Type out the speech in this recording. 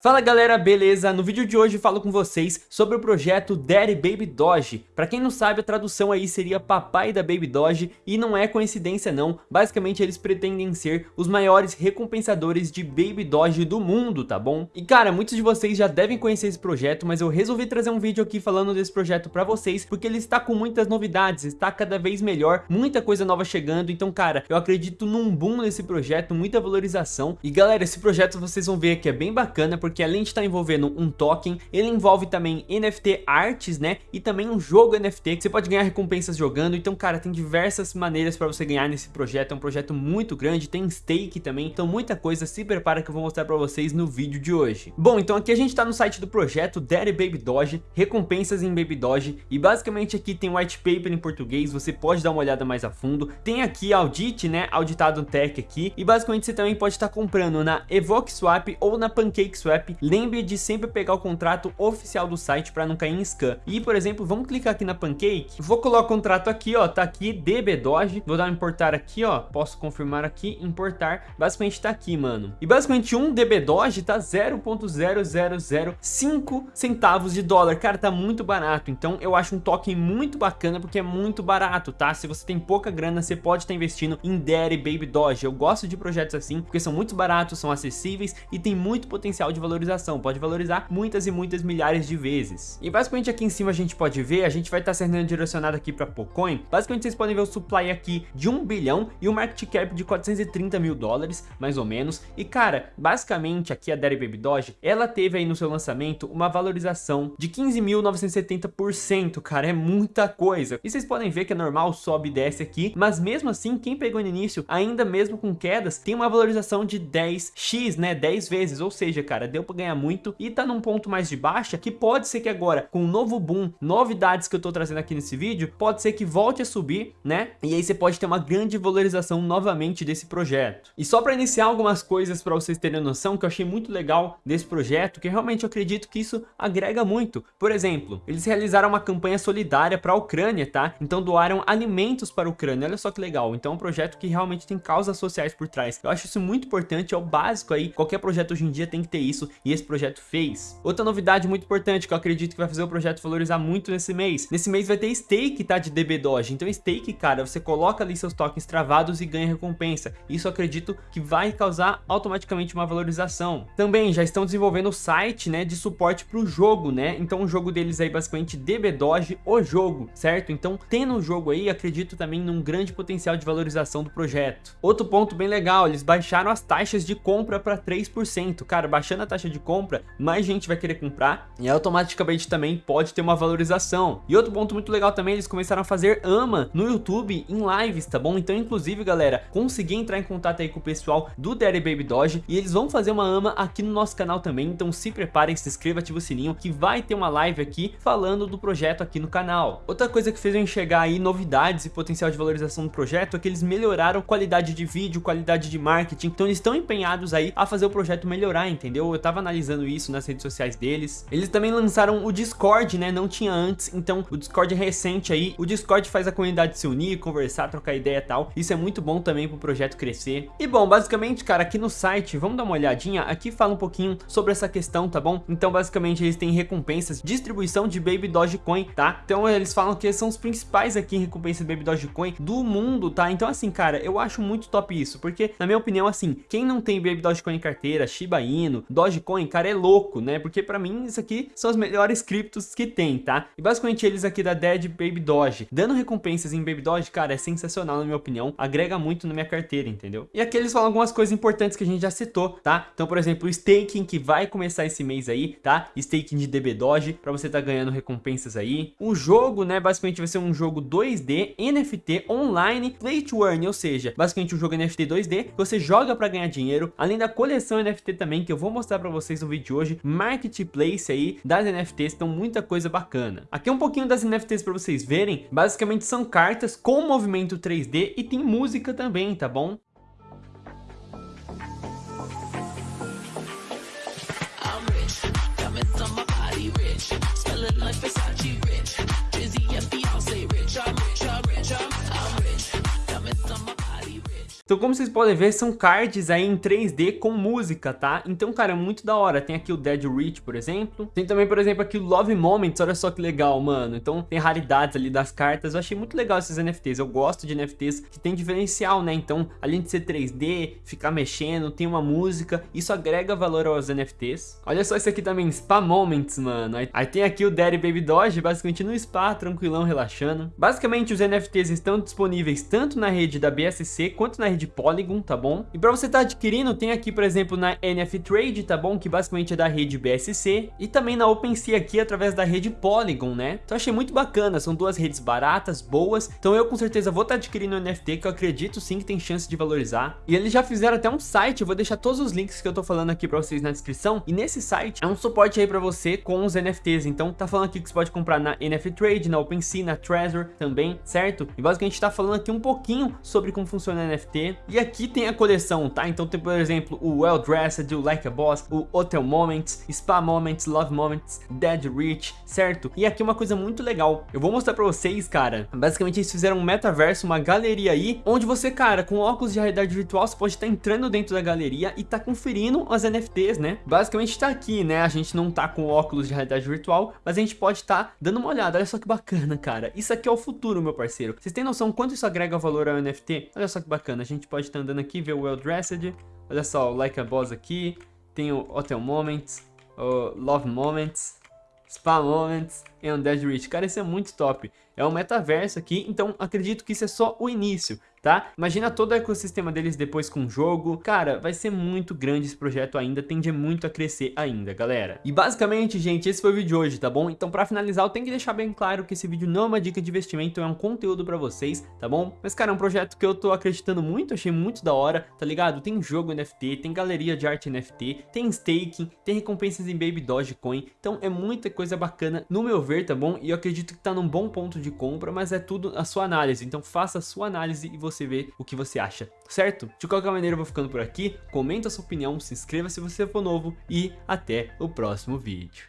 Fala galera, beleza? No vídeo de hoje falo com vocês sobre o projeto Daddy Baby Doge. Pra quem não sabe, a tradução aí seria papai da Baby Doge e não é coincidência não. Basicamente eles pretendem ser os maiores recompensadores de Baby Doge do mundo, tá bom? E cara, muitos de vocês já devem conhecer esse projeto, mas eu resolvi trazer um vídeo aqui falando desse projeto pra vocês, porque ele está com muitas novidades, está cada vez melhor, muita coisa nova chegando, então cara, eu acredito num boom nesse projeto, muita valorização. E galera, esse projeto vocês vão ver que é bem bacana, porque além de estar envolvendo um token, ele envolve também NFT artes, né? E também um jogo NFT que você pode ganhar recompensas jogando. Então, cara, tem diversas maneiras para você ganhar nesse projeto. É um projeto muito grande, tem stake também. Então, muita coisa. Se prepara que eu vou mostrar para vocês no vídeo de hoje. Bom, então aqui a gente tá no site do projeto Daddy Baby Doge, recompensas em Baby Doge. E basicamente aqui tem white paper em português, você pode dar uma olhada mais a fundo. Tem aqui audit, né? Auditado tech aqui. E basicamente você também pode estar comprando na Evoque Swap ou na Pancake Swap lembre de sempre pegar o contrato oficial do site para não cair em scam. E, por exemplo, vamos clicar aqui na Pancake, vou colocar o contrato aqui, ó, tá aqui, DBDoge, vou dar um importar aqui, ó, posso confirmar aqui, importar, basicamente tá aqui, mano. E basicamente um DBDoge tá 0.0005 centavos de dólar, cara, tá muito barato, então eu acho um token muito bacana porque é muito barato, tá? Se você tem pouca grana, você pode estar investindo em Daddy Baby Doge, eu gosto de projetos assim, porque são muito baratos, são acessíveis e tem muito potencial de valorização, pode valorizar muitas e muitas milhares de vezes. E basicamente aqui em cima a gente pode ver, a gente vai estar sendo direcionado aqui para Pocoin, basicamente vocês podem ver o supply aqui de 1 bilhão e o market cap de 430 mil dólares, mais ou menos, e cara, basicamente aqui a Daddy Baby Doge, ela teve aí no seu lançamento uma valorização de 15.970%, cara, é muita coisa. E vocês podem ver que é normal, sobe e desce aqui, mas mesmo assim, quem pegou no início, ainda mesmo com quedas, tem uma valorização de 10x, né, 10 vezes, ou seja, cara, deu para ganhar muito e tá num ponto mais de baixa que pode ser que agora com um novo boom, novidades que eu tô trazendo aqui nesse vídeo, pode ser que volte a subir, né? E aí você pode ter uma grande valorização novamente desse projeto. E só para iniciar algumas coisas para vocês terem noção que eu achei muito legal desse projeto, que realmente eu acredito que isso agrega muito. Por exemplo, eles realizaram uma campanha solidária para a Ucrânia, tá? Então doaram alimentos para a Ucrânia, olha só que legal. Então é um projeto que realmente tem causas sociais por trás. Eu acho isso muito importante, é o básico aí, qualquer projeto hoje em dia tem que ter isso e esse projeto fez. Outra novidade muito importante que eu acredito que vai fazer o projeto valorizar muito nesse mês. Nesse mês vai ter stake, tá? De DB Doge. Então stake, cara, você coloca ali seus tokens travados e ganha recompensa. Isso acredito que vai causar automaticamente uma valorização. Também já estão desenvolvendo o site, né? De suporte para o jogo, né? Então o jogo deles aí basicamente DB Doge, o jogo, certo? Então tendo o jogo aí, acredito também num grande potencial de valorização do projeto. Outro ponto bem legal, eles baixaram as taxas de compra para 3%. Cara, baixando a taxa de compra, mais gente vai querer comprar e automaticamente também pode ter uma valorização. E outro ponto muito legal também, eles começaram a fazer AMA no YouTube em lives, tá bom? Então, inclusive, galera, consegui entrar em contato aí com o pessoal do Daddy Baby Doge e eles vão fazer uma AMA aqui no nosso canal também, então se preparem, se inscreva, ativa o sininho que vai ter uma live aqui falando do projeto aqui no canal. Outra coisa que fez eu enxergar aí novidades e potencial de valorização do projeto é que eles melhoraram qualidade de vídeo, qualidade de marketing, então eles estão empenhados aí a fazer o projeto melhorar, entendeu? Eu tava analisando isso nas redes sociais deles. Eles também lançaram o Discord, né? Não tinha antes, então o Discord é recente aí. O Discord faz a comunidade se unir, conversar, trocar ideia e tal. Isso é muito bom também pro projeto crescer. E bom, basicamente, cara, aqui no site, vamos dar uma olhadinha. Aqui fala um pouquinho sobre essa questão, tá bom? Então, basicamente, eles têm recompensas, distribuição de Baby Dogecoin, tá? Então, eles falam que são os principais aqui em recompensa de Baby Dogecoin do mundo, tá? Então, assim, cara, eu acho muito top isso, porque, na minha opinião, assim, quem não tem Baby Dogecoin em carteira, Shiba Inu, Dogecoin, cara, é louco, né? Porque pra mim isso aqui são as melhores criptos que tem, tá? E basicamente eles aqui da Dead Baby Doge, dando recompensas em Baby Doge, cara, é sensacional na minha opinião, agrega muito na minha carteira, entendeu? E aqui eles falam algumas coisas importantes que a gente já citou, tá? Então, por exemplo, o staking que vai começar esse mês aí, tá? Staking de DB Doge, pra você tá ganhando recompensas aí. O jogo, né, basicamente vai ser um jogo 2D, NFT, online, play to earn, ou seja, basicamente um jogo NFT 2D, que você joga pra ganhar dinheiro, além da coleção NFT também, que eu vou mostrar pra vocês no vídeo de hoje, marketplace aí das NFTs, então muita coisa bacana. Aqui é um pouquinho das NFTs para vocês verem, basicamente são cartas com movimento 3D e tem música também, tá bom? Então como vocês podem ver, são cards aí em 3D com música, tá? Então, cara, é muito da hora. Tem aqui o Dead Rich, por exemplo. Tem também, por exemplo, aqui o Love Moments, olha só que legal, mano. Então tem raridades ali das cartas. Eu achei muito legal esses NFTs. Eu gosto de NFTs que tem diferencial, né? Então, além de ser 3D, ficar mexendo, tem uma música, isso agrega valor aos NFTs. Olha só esse aqui também, Spa Moments, mano. Aí, aí tem aqui o Daddy Baby Doge, basicamente no spa, tranquilão, relaxando. Basicamente, os NFTs estão disponíveis tanto na rede da BSC quanto na rede Polygon, tá bom? E para você estar tá adquirindo, tem aqui, por exemplo, na NF Trade, tá bom? Que basicamente é da rede BSC e também na OpenSea aqui através da rede Polygon, né? Então achei muito bacana, são duas redes baratas, boas. Então eu com certeza vou estar tá adquirindo o NFT que eu acredito sim que tem chance de valorizar. E eles já fizeram até um site, eu vou deixar todos os links que eu tô falando aqui para vocês na descrição. E nesse site é um suporte aí para você com os NFTs. Então tá falando aqui que você pode comprar na NF Trade, na OpenSea, na Trezor também, certo? E basicamente tá falando aqui um pouquinho sobre como funciona o E aqui tem a coleção, tá? Então tem, por exemplo, o Well Dressed, o Like a Boss, o Hotel Moments, Spa Moments, Love Moments, Dead Rich, certo? E aqui uma coisa muito legal, eu vou mostrar pra vocês, cara, basicamente eles fizeram um metaverso, uma galeria aí, onde você, cara, com óculos de realidade virtual, você pode estar entrando dentro da galeria e tá conferindo as NFTs, né? Basicamente tá aqui, né? A gente não tá com óculos de realidade virtual, mas a gente pode estar tá dando uma olhada, olha só que bacana, cara. Isso aqui é o futuro, meu parceiro. Vocês têm noção quanto isso agrega valor ao NFT? Olha só que bacana, a gente pode estar tá andando aqui, ver o Well Dressed, olha só, o Like a Boss aqui, tem o Hotel Moments, o Love Moments, Spa Moments e Undead Rich. Cara, isso é muito top. É um metaverso aqui, então acredito que isso é só o início tá? Imagina todo o ecossistema deles depois com o jogo. Cara, vai ser muito grande esse projeto ainda, tende muito a crescer ainda, galera. E basicamente, gente, esse foi o vídeo de hoje, tá bom? Então pra finalizar, eu tenho que deixar bem claro que esse vídeo não é uma dica de investimento, é um conteúdo pra vocês, tá bom? Mas, cara, é um projeto que eu tô acreditando muito, achei muito da hora, tá ligado? Tem jogo NFT, tem galeria de arte NFT, tem staking, tem recompensas em Baby Dogecoin, então é muita coisa bacana, no meu ver, tá bom? E eu acredito que tá num bom ponto de compra, mas é tudo a sua análise, então faça a sua análise e você ver o que você acha, certo? De qualquer maneira eu vou ficando por aqui, comenta a sua opinião, se inscreva se você for novo e até o próximo vídeo.